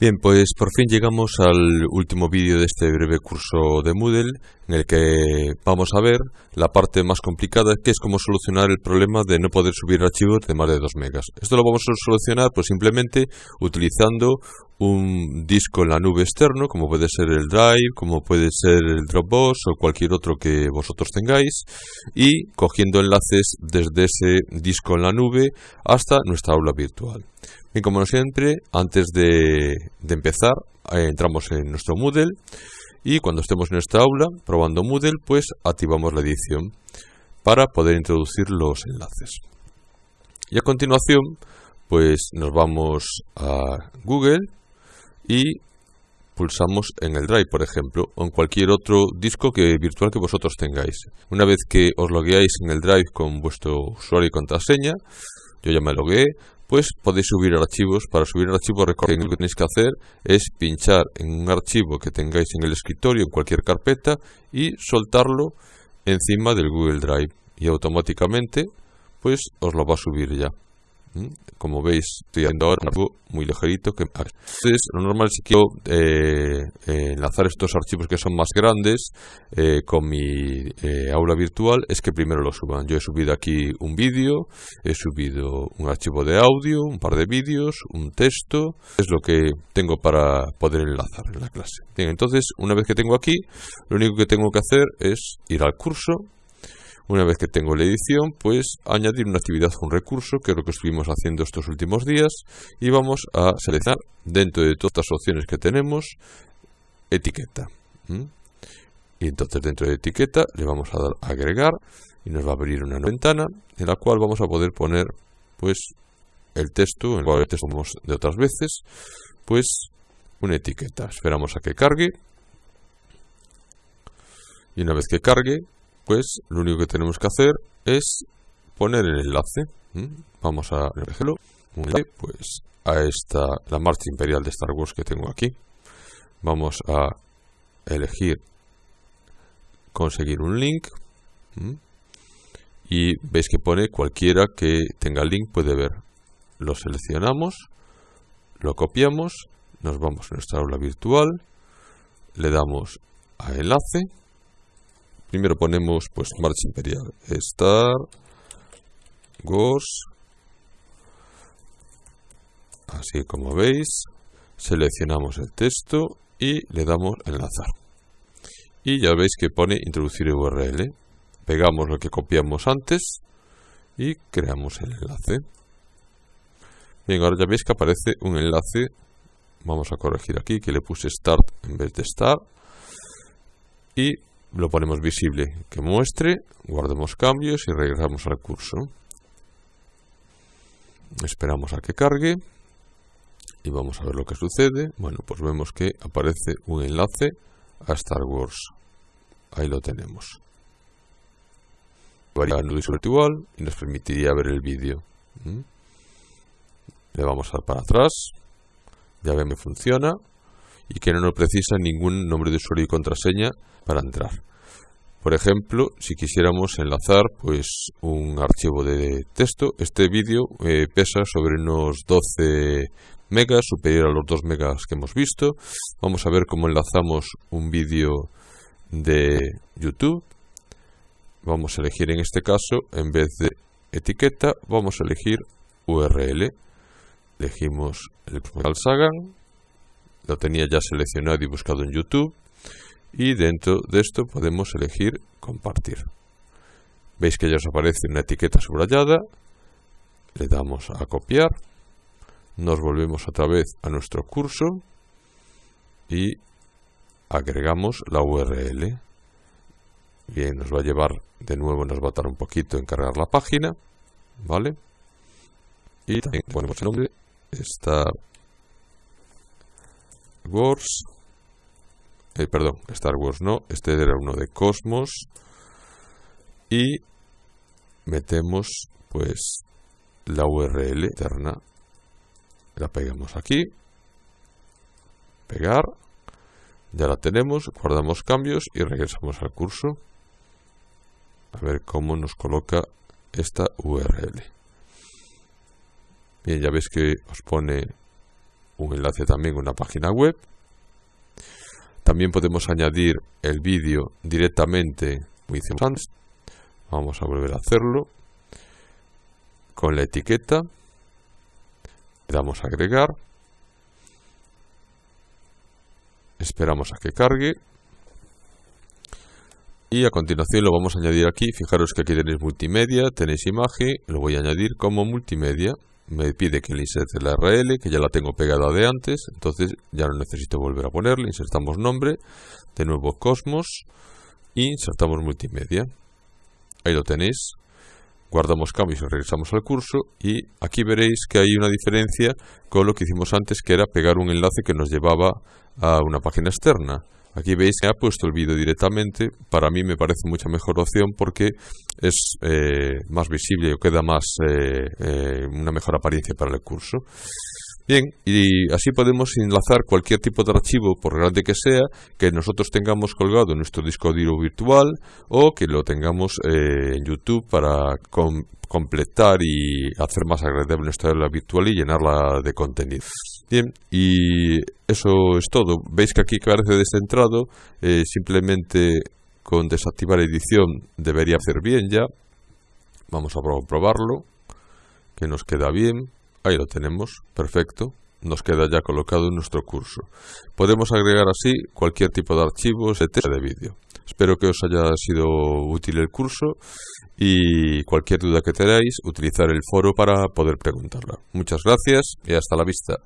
Bien, pues por fin llegamos al último vídeo de este breve curso de Moodle en el que vamos a ver la parte más complicada que es cómo solucionar el problema de no poder subir archivos de más de 2 megas. Esto lo vamos a solucionar pues simplemente utilizando un disco en la nube externo como puede ser el Drive, como puede ser el Dropbox o cualquier otro que vosotros tengáis y cogiendo enlaces desde ese disco en la nube hasta nuestra aula virtual. Y como siempre, antes de, empezar, eh, entramos en nuestro Moodle y cuando estemos en nuestra aula probando Moodle, pues activamos la edición para poder introducir los enlaces. Y a continuación, pues nos vamos a Google y pulsamos en el Drive, por ejemplo, o en cualquier otro disco que, virtual que vosotros tengáis. Una vez que os logueáis en el Drive con vuestro usuario y contraseña, yo ya me logué, pues podéis subir archivos. Para subir archivos recordad que lo que tenéis que hacer es pinchar en un archivo que tengáis en el escritorio, en cualquier carpeta, y soltarlo encima del Google Drive. Y automáticamente pues os lo va a subir ya. Como veis, estoy haciendo ahora algo muy ligerito. Que... Entonces, lo normal si quiero eh, eh, enlazar estos archivos que son más grandes eh, con mi aula virtual, es que primero lo suban. Yo he subido aquí un vídeo, he subido un archivo de audio, un par de vídeos, un texto. Es lo que tengo para poder enlazar en la clase. Bien, entonces, una vez que tengo aquí, lo único que tengo que hacer es ir al curso, una vez que tengo la edición, pues añadir una actividad un recurso, que es lo que estuvimos haciendo estos últimos días, y vamos a seleccionar dentro de todas las opciones que tenemos, etiqueta. Y entonces dentro de etiqueta le vamos a dar a agregar y nos va a abrir una ventana en la cual vamos a poder poner pues el texto, en el cual el texto de otras veces, pues una etiqueta. Esperamos a que cargue. Y una vez que cargue, pues lo único que tenemos que hacer es poner el enlace. Vamos a elegirlo. Pues a esta, la marcha imperial de Star Wars que tengo aquí. Vamos a elegir conseguir un link. Y veis que pone cualquiera que tenga el link puede ver. Lo seleccionamos, lo copiamos, nos vamos a nuestra aula virtual, le damos a enlace Primero ponemos pues marcha imperial. Star Wars. Así como veis, seleccionamos el texto y le damos enlazar. Y ya veis que pone introducir URL. Pegamos lo que copiamos antes y creamos el enlace. Bien, ahora ya veis que aparece un enlace. Vamos a corregir aquí que le puse start en vez de start. Y lo ponemos visible que muestre, guardamos cambios y regresamos al curso. Esperamos a que cargue y vamos a ver lo que sucede. Bueno, pues vemos que aparece un enlace a Star Wars. Ahí lo tenemos. Varía nudo virtual y nos permitiría ver el vídeo. ¿Mm? Le vamos a dar para atrás. Ya ven que funciona y que no precisa ningún nombre de usuario y contraseña para entrar. Por ejemplo, si quisiéramos enlazar pues un archivo de texto, este vídeo eh, pesa sobre unos 12 megas, superior a los 2 megas que hemos visto. Vamos a ver cómo enlazamos un vídeo de YouTube. Vamos a elegir en este caso, en vez de etiqueta, vamos a elegir URL. Elegimos el Sagan, lo tenía ya seleccionado y buscado en YouTube. Y dentro de esto podemos elegir compartir. Veis que ya os aparece una etiqueta subrayada, le damos a copiar, nos volvemos otra vez a nuestro curso. Y agregamos la URL. Bien, nos va a llevar de nuevo, nos va a tardar un poquito en cargar la página, ¿vale? Y también ponemos el nombre, Star Wars. Eh, perdón, Star Wars no, este era uno de Cosmos. Y metemos pues la URL eterna, la pegamos aquí, pegar, ya la tenemos, guardamos cambios y regresamos al curso. A ver cómo nos coloca esta URL. Bien, ya veis que os pone un enlace también a una página web. También podemos añadir el vídeo directamente, como hicimos antes. Vamos a volver a hacerlo. Con la etiqueta. Le damos a agregar. Esperamos a que cargue. Y a continuación lo vamos a añadir aquí. Fijaros que aquí tenéis multimedia, tenéis imagen. Lo voy a añadir como multimedia me pide que le inserte la RL, que ya la tengo pegada de antes, entonces ya no necesito volver a ponerle, insertamos nombre, de nuevo Cosmos, e insertamos multimedia. Ahí lo tenéis, guardamos cambios y regresamos al curso, y aquí veréis que hay una diferencia con lo que hicimos antes, que era pegar un enlace que nos llevaba a una página externa. Aquí veis que ha puesto el vídeo directamente. Para mí me parece mucha mejor opción porque es eh, más visible o queda más eh, eh, una mejor apariencia para el curso. Bien, y así podemos enlazar cualquier tipo de archivo, por grande que sea, que nosotros tengamos colgado en nuestro disco duro virtual o que lo tengamos en YouTube para completar y hacer más agradable nuestra aula virtual y llenarla de contenido. Bien, y eso es todo. Veis que aquí parece descentrado, eh, simplemente con desactivar edición debería hacer bien ya. Vamos a probarlo, que nos queda bien. Ahí lo tenemos, perfecto. Nos queda ya colocado en nuestro curso. Podemos agregar así cualquier tipo de archivos, etc. de vídeo. Espero que os haya sido útil el curso y cualquier duda que tengáis, utilizar el foro para poder preguntarla. Muchas gracias y hasta la vista.